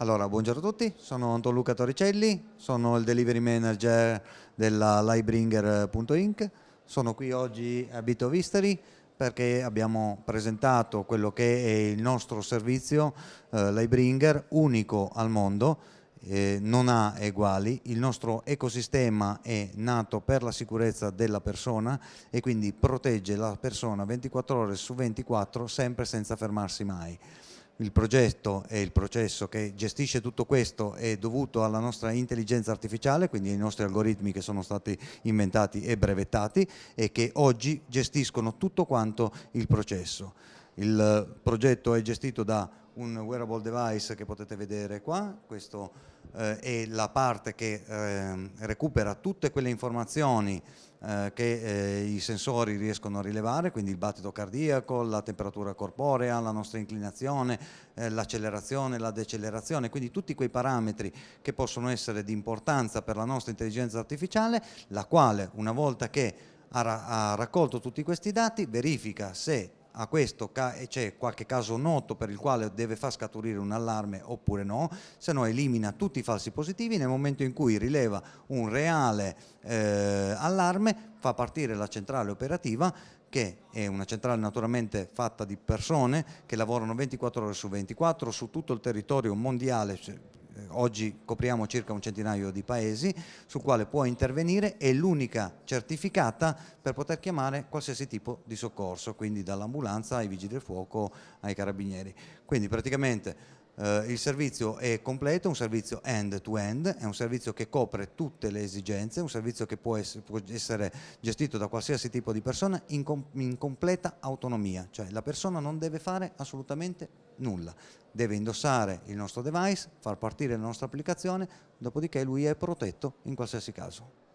Allora, buongiorno a tutti, sono Anton Luca Torricelli, sono il delivery manager della Livebringer.inc. Sono qui oggi a Bito Visteri perché abbiamo presentato quello che è il nostro servizio eh, Livebringer, unico al mondo, eh, non ha eguali, il nostro ecosistema è nato per la sicurezza della persona e quindi protegge la persona 24 ore su 24 sempre senza fermarsi mai il progetto e il processo che gestisce tutto questo è dovuto alla nostra intelligenza artificiale, quindi ai nostri algoritmi che sono stati inventati e brevettati e che oggi gestiscono tutto quanto il processo. Il progetto è gestito da un wearable device che potete vedere qua, questo eh, è la parte che eh, recupera tutte quelle informazioni eh, che eh, i sensori riescono a rilevare, quindi il battito cardiaco, la temperatura corporea, la nostra inclinazione, eh, l'accelerazione, la decelerazione, quindi tutti quei parametri che possono essere di importanza per la nostra intelligenza artificiale, la quale una volta che ha, ra ha raccolto tutti questi dati verifica se a questo c'è qualche caso noto per il quale deve far scaturire un allarme oppure no, se no elimina tutti i falsi positivi, nel momento in cui rileva un reale eh, allarme fa partire la centrale operativa che è una centrale naturalmente fatta di persone che lavorano 24 ore su 24 su tutto il territorio mondiale, cioè oggi copriamo circa un centinaio di paesi, sul quale può intervenire, è l'unica certificata per poter chiamare qualsiasi tipo di soccorso, quindi dall'ambulanza ai vigili del fuoco ai carabinieri. Quindi praticamente Uh, il servizio è completo, un servizio end-to-end, -end, è un servizio che copre tutte le esigenze, un servizio che può essere, può essere gestito da qualsiasi tipo di persona in, com in, completa autonomia, cioè la persona non deve fare assolutamente nulla, deve indossare il nostro device, far partire la nostra applicazione, dopodiché lui è protetto in qualsiasi caso.